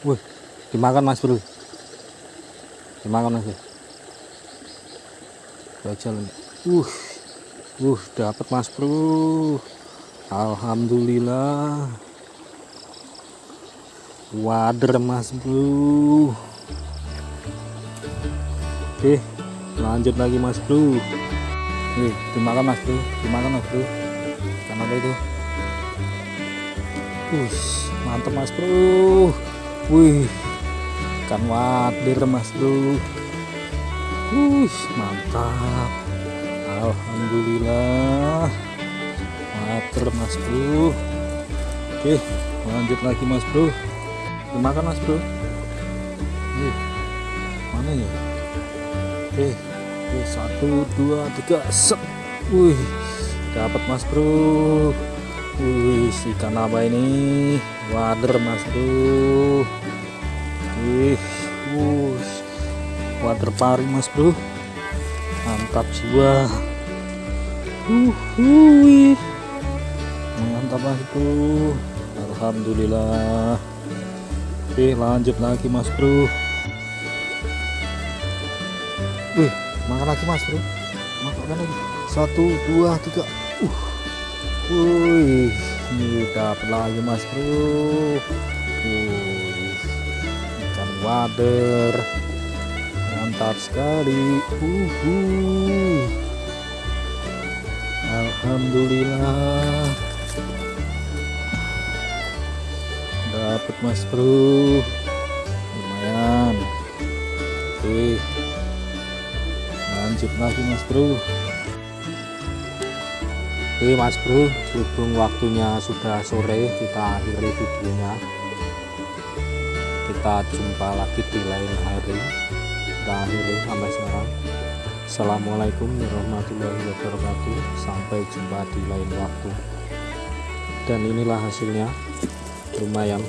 Wih, dimakan mas bro. Dimakan mas bro. Bajal ini. Uh, uh, dapat mas bro. Alhamdulillah. Wader mas bro. Oke, lanjut lagi mas bro. Nih, dimakan mas bro, dimakan mas bro. Apa itu? Wih, mantap mas bro. Wih, ikan wader mas bro. Wih, mantap. Alhamdulillah. Wader mas bro. Oke, lanjut lagi mas bro. Dimakan mas bro. Nih, mana ya? Oke, oke satu, dua, tiga, set. Wih, dapat mas bro. Wih, ikan apa ini? Wader mas bro. Wih, wuh, wader pari mas bro. Mantap jiwa. Uh, wih. Mantap mas bro. Alhamdulillah. Oke, lanjut lagi mas bro. Wih, makan lagi mas bro. Makan lagi. Satu, dua, tiga. Uh. Wih, dapat lagi mas bro. Wih, ikan wader. Mantap sekali. Uhuh. Alhamdulillah. Dapat mas bro. Lumayan. Oke lanjut lagi mas bro oke mas bro berhubung waktunya sudah sore kita akhiri videonya. Kita jumpa lagi di lain hari. Kita akhiri sampai sekarang. Assalamualaikum warahmatullahi wabarakatuh. Sampai jumpa di lain waktu. Dan inilah hasilnya. Lumayan